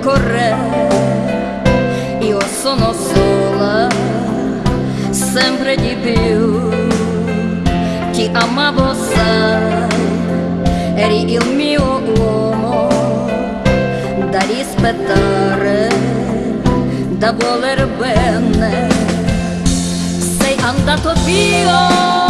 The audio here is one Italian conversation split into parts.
tempo corre, io sono sola, sempre di più. Ti amavo, sai, eri il mio uomo da rispettare, da voler bene. Sei andato via.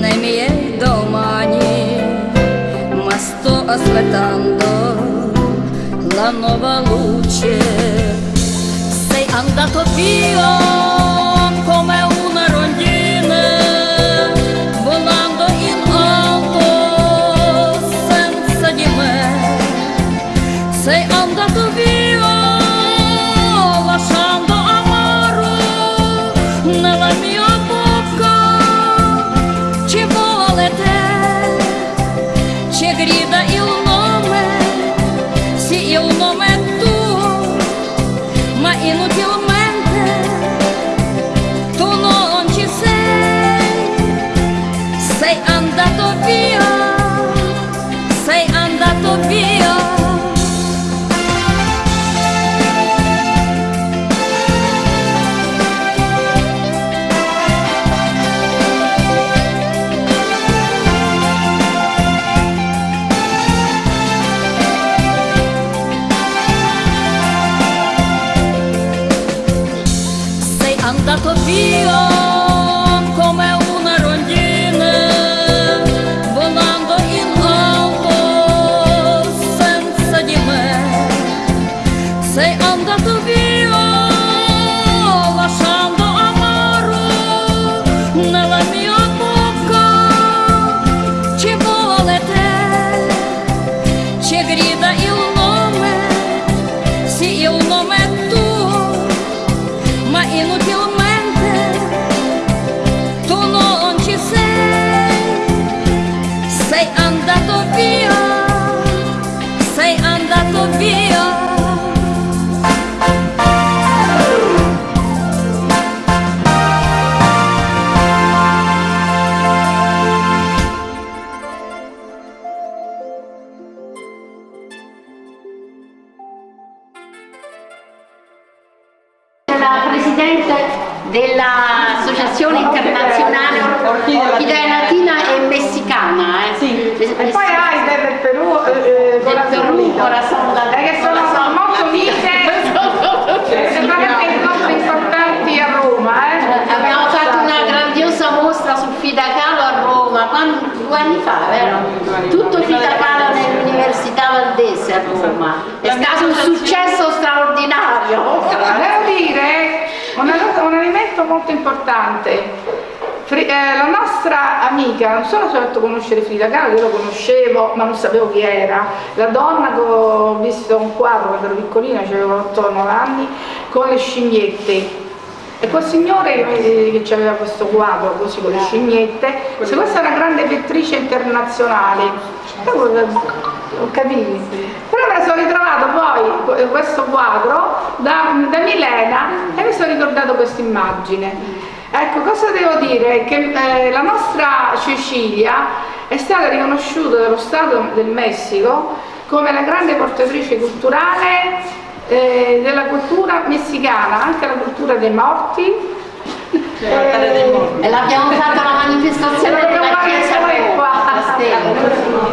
nei miei domani, ma sto aspettando la nuova luce. Sei andato via. и нудила dell'Associazione Internazionale Orchidea Latina e Messicana. Eh. Sì. E poi hai del Perù, eh, eh, del Perù Corazon Latino. Che sono molto unite, sono molto importanti a Roma. Eh. Abbiamo fatto una grandiosa mostra su Fidacalo a Roma, quando, due anni fa, vero? Tutto Frida Kahlo nell'Università Valdese a Roma. È stato un successo straordinario. Devo dire conoscere Frida Kahlo, io lo conoscevo ma non sapevo chi era, la donna che ho visto un quadro quando ero piccolina, avevo 8-9 anni, con le scimmiette. E quel signore che, che aveva questo quadro così con le scimmiette, se questa è una grande pittrice internazionale, capito, però me la sono ritrovato poi questo quadro da, da Milena e mi sono ricordato questa immagine. Ecco, cosa devo dire? Che eh, la nostra Cecilia è stata riconosciuta dallo Stato del Messico come la grande portatrice culturale eh, della cultura messicana, anche la cultura dei morti. Eh, e l'abbiamo fatta la manifestazione della Chiesa qua.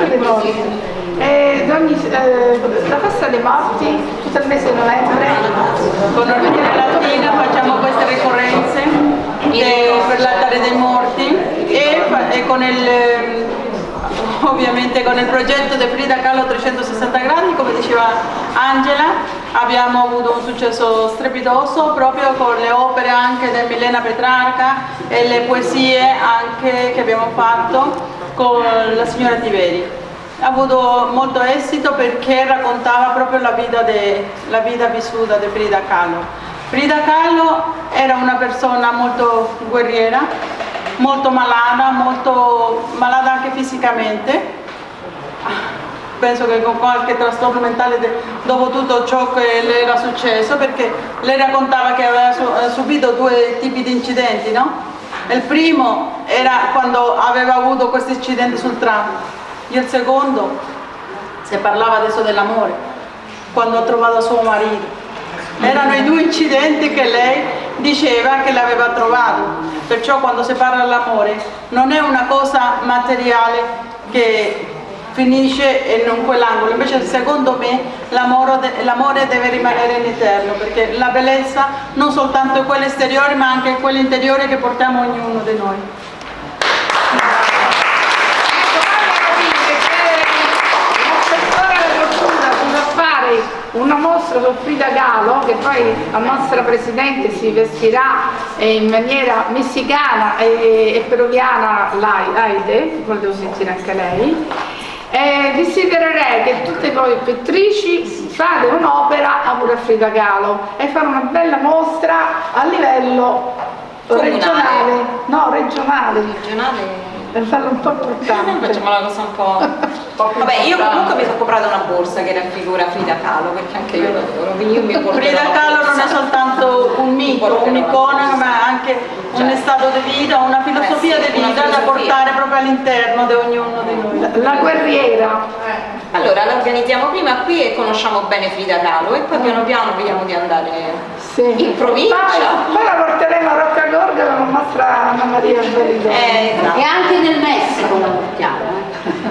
La cultura dei morti. Eh, ogni, eh, la festa dei morti tutto il mese di novembre. Con l'Ordine Latina facciamo queste ricorrenze per l'altare dei morti e, e con il, eh, ovviamente con il progetto di Frida Kahlo 360 gradi, come diceva Angela, abbiamo avuto un successo strepitoso proprio con le opere anche di Milena Petrarca e le poesie anche che abbiamo fatto con la signora Tiveri ha avuto molto esito perché raccontava proprio la vita, de- la vita vissuta di Frida Kahlo. Frida Kahlo era una persona molto guerriera, molto malata, molto malata anche fisicamente. Penso che con qualche trastorno mentale dopo tutto ciò che le era successo, perché lei raccontava che aveva eh, subito due tipi di incidenti, no? Il primo era quando aveva avuto questo incidente sul tram, e il secondo, se parlava adesso dell'amore, quando ha trovato suo marito. Erano i due incidenti che lei diceva che l'aveva trovato. Perciò quando si parla dell'amore non è una cosa materiale che finisce in quell'angolo, invece secondo me l'amore, deve rimanere in eterno, perché la bellezza non soltanto è quella esteriore ma anche quella interiore che portiamo ognuno di noi. Una mostra su Frida Kahlo che poi la nostra Presidente si vestirà in maniera messicana e, e peruviana Lai- Aide, volevo sentire anche lei. E desidererei che tutte voi pittrici fate un'opera a pure Frida Kahlo e fare una bella mostra a livello Comunale. regionale, no regionale, regionale per farlo un po' importante. facciamo la cosa un po', vabbè io comunque mi sono comprata una borsa che raffigura Frida Kahlo perché anche io l'adoro quindi io mi Frida la Kahlo non è soltanto un mito, un'icona, ma anche un Certo. stato di vita, una filosofia Eh sì, di vita da portare proprio all'interno di ognuno di noi. La guerriera, allora la organizziamo prima qui e conosciamo bene Frida Kahlo e poi piano piano vediamo di andare sì. in provincia Poi, la porteremo a Rocca Gorga con la nostra Anna Maria Bellido. eh, esatto. E anche nel Messico la portiamo.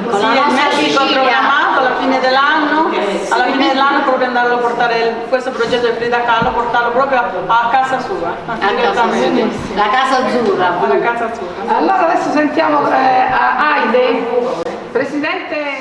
Con Sì, la il nostra Messico Sicilia. programmato alla fine dell'anno, alla fine dell'anno proprio andare a portare questo progetto di Frida Kahlo, portarlo proprio a casa sua, A casa. La casa azzurra. Alla casa sua. Allora adesso sentiamo eh, a Aide, Presidente